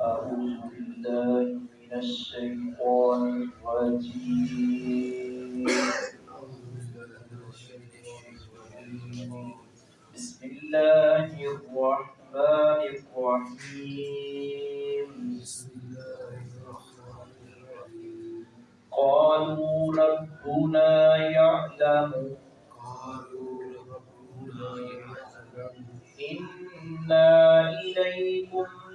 أعوذ بالله من الشيطان الرجيم بسم الله الرحمن الرحيم. قالوا ربنا يعلم. إنا إليكم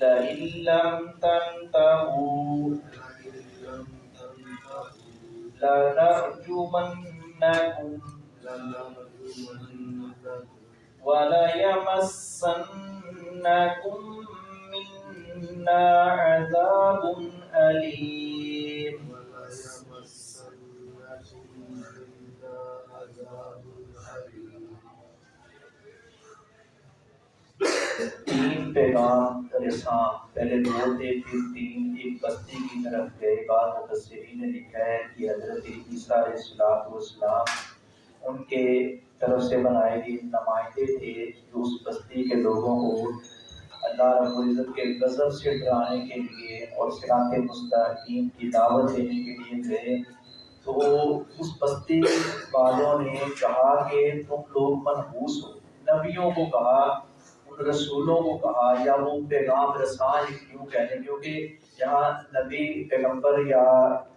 لئن لم تنتهوا لنرجمنكم وليمسنكم منا عذاب أليم. تین پیغام رساں پہلے دو تھے پھر تین ایک بستی کی طرف گئے، بعد مفسرین نے لکھا ہے کہ حضرت عیسیٰ علیہ السلام والسلام ان کے طرف سے بنائے گئے نمائندے تھے جو اس بستی کے لوگوں کو اللہ رب العزت کے غضب سے ڈرانے کے لیے اور صراط مستقیم کی دعوت دینے کے لیے گئے۔ تو اس بستی والوں نے کہا کہ تم لوگ منحوس ہو۔ نبیوں کو کہا رسولوں کو کہا یا وہ پیغام رسان کیوں کہتے کیونکہ یہاں نبی پیغمبر یا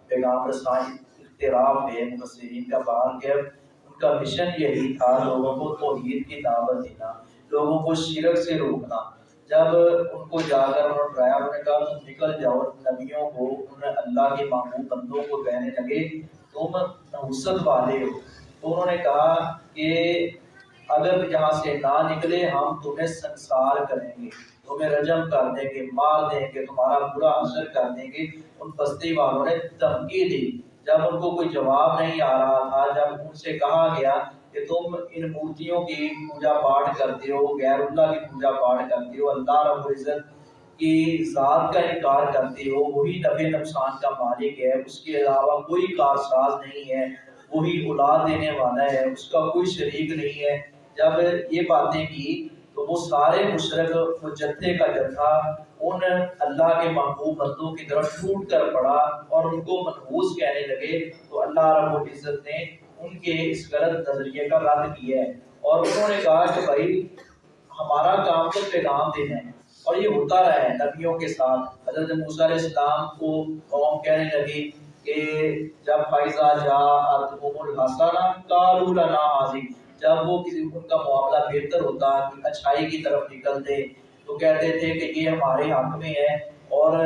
پیغام رسان اختراف ہے مفسرین کا بار کہ ان کا مشن یہی تھا لوگوں کو توحید کی دعوت دینا، لوگوں کو شرک سے روکنا۔ جب ان کو جا کر انہوں نے ڈرایا، انہوں نے کہا، تم نکل جاؤ، نبیوں کو، انہوں نے اللہ کے محبوب بندوں کو کہنے لگے، تم نحوست والے ہو۔ تو انہوں نے کہا کہ اگر یہاں سے نہ نکلے، ہم تمہیں سنسار کریں گے، تمہیں رجم کر دیں گے، مار دیں گے، تمہارا برا اثر کر دیں گے۔ ان بستی والوں نے دھمکی دی۔ جب ان کو کوئی جواب نہیں آ رہا تھا، جب ان سے کہا گیا کہ تم ان مورتیوں کی پوجا پاٹ کرتے ہو، غیر اللہ کی پوجا پاٹ کرتے ہو، اللہ رب العزت کی ذات کا انکار کرتے ہو، وہی نفع نقصان کا مالک ہے، اس کے علاوہ کوئی کارساز نہیں ہے، وہی اولاد دینے والا ہے، اس کا کوئی شریک نہیں ہے۔ جب یہ باتیں کی تو وہ سارے مشرق وہ جتھے کا جتھا ان اللہ کے محبوب بندوں کی طرف ٹوٹ کر پڑا اور ان کو منحوس کہنے لگے۔ تو اللہ رب العزت نے ان کے اس غلط نظریے کا رد کیا ہے اور انہوں نے کہا کہ بھائی، ہمارا کام تو پیغام دینا ہے اور یہ ہوتا رہا ہے نبیوں کے ساتھ۔ حضرت موسیٰ علیہ السلام کو قوم کہنے لگی کہ جب فائزہ جا ارتقوم الحسنہ قالوا لنا حاضر جب وہ کسی ان کا معاملہ بہتر ہوتا اچھائی کی طرف نکلتے، تو کہتے تھے کہ یہ ہمارے حق میں ہے اور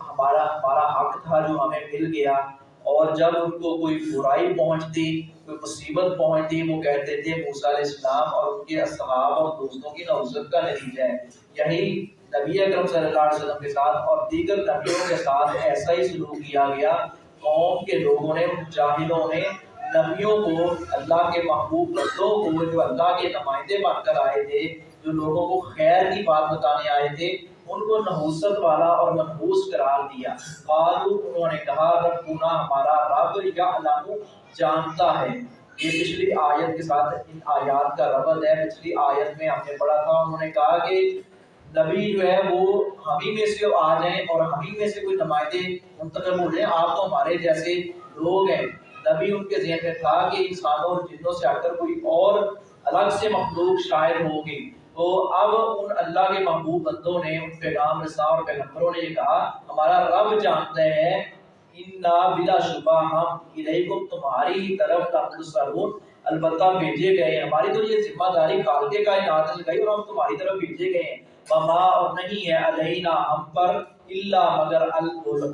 ہمارا ہمارا حق تھا جو ہمیں مل گیا۔ اور جب ان کو کوئی برائی پہنچتی، کوئی مصیبت پہنچتی، وہ کہتے تھے موسیٰ علیہ السلام اور ان کے اصحاب اور دوستوں کی نوزت کا نتیجہ ہے۔ یہی نبی اکرم صلی اللہ علیہ وسلم کے ساتھ اور دیگر نبیوں کے ساتھ ایسا ہی سلوک کیا گیا۔ قوم کے لوگوں نے جاہلوں نے نبیوں کو اللہ کے محبوب بندوں کو، جو اللہ کے نمائندے بن کر آئے تھے، جو لوگوں کو خیر کی بات بتانے آئے تھے، ان کو نحوست والا اور منحوس قرار دیا۔ قالو انہوں نے کہا، ربنا، ہمارا رب یا جانتا ہے۔ یہ پچھلی آیت کے ساتھ ان آیات کا ربط ہے۔ پچھلی آیت میں ہم نے پڑھا تھا، انہوں نے کہا کہ نبی جو ہے، وہ ہمیں میں سے آ جائیں اور ہمیں میں سے کوئی نمائندے منتخب ہو جائیں۔ آپ تو ہمارے جیسے لوگ ہیں۔ نبی ان کے ذہن میں تھا کہ انسانوں اور جنوں سے ہٹ کر کوئی اور الگ سے مخلوق شاعر ہوگی، تو اب ان اللہ کے محبوب بندوں نے، ان پیغام رسا اور پیغمبروں نے یہ کہا، ہمارا رب جانتا ہے، انا بلا شبہ ہم الیکم تمہاری ہی طرف تمرسلون البتہ بھیجے گئے ہماری تو یہ ذمہ داری خالق کائنات نے لگائی اور ہم تمہاری طرف بھیجے گئے ہیں۔ وما اور نہیں ہے علینا ہم پر الا مگر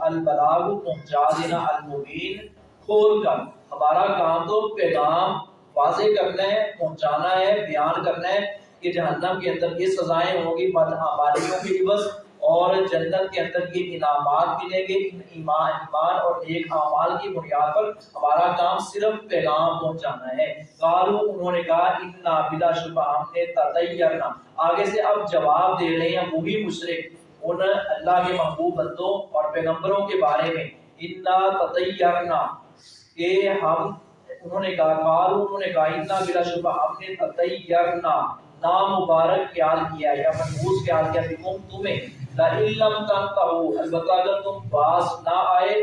البلاغ پہنچا دینا المبین کھول کر۔ ہمارا کام تو پیغام واضح کرنا ہے، پہنچانا ہے، بیان کرنا ہے کہ جہنم کے اندر یہ سزائیں ہوں گی بدعمالیوں کی عوض اور جنت کے اندر یہ انعامات ملیں گے۔ ایمان ایمان اور ایک اعمال کی بنیاد پر ہمارا کام صرف پیغام پہنچانا ہے۔ قالو انہوں نے کہا، انا بلا شبہ ہم نے تطیرنا۔ آگے سے اب جواب دے رہے ہیں وہی مشرک، ان اللہ کے محبوب بندوں اور پیغمبروں کے بارے میں۔ انا تطیرنا۔ کہ ہم، انہوں نے کہا قالو انہوں نے کہا، انا بلا شبہ، ہم نے تطیرنا نام مبارک خیال کیا یا منحوس خیال کیا بکم تمہیں لَإِلَّمْ تَنْتَهُ، البتہ اگر تم باز نہ آئے،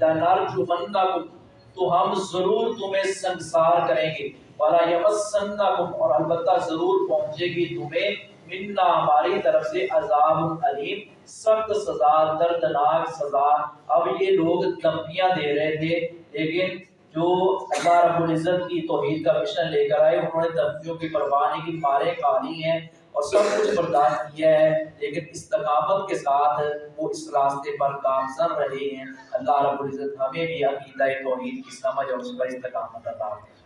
لَنَرْجُمَنَّكُمْ، تو ہم ضرور تمہیں سنسار کریں گے، وَلَا يَمَسَّنَّكُمْ، اور البتہ ضرور پہنچے گی تمہیں، منا، ہماری طرف سے عذاب علیم سخت سزا، دردناک سزا۔ اب یہ لوگ دھمکیاں دے رہے تھے لیکن جو اللہ رب العزت کی توحید کا مشن لے کر آئے، انہوں نے دھمکیوں کی پرواہ نہیں کی مارے کھا ہیں اور سب کچھ برداشت کیا ہے، لیکن استقامت کے ساتھ وہ اس راستے پر کامزن رہے ہیں۔ اللہ رب العزت ہمیں بھی عقیدہ توحید کی سمجھ اور اس پر استقامت عطا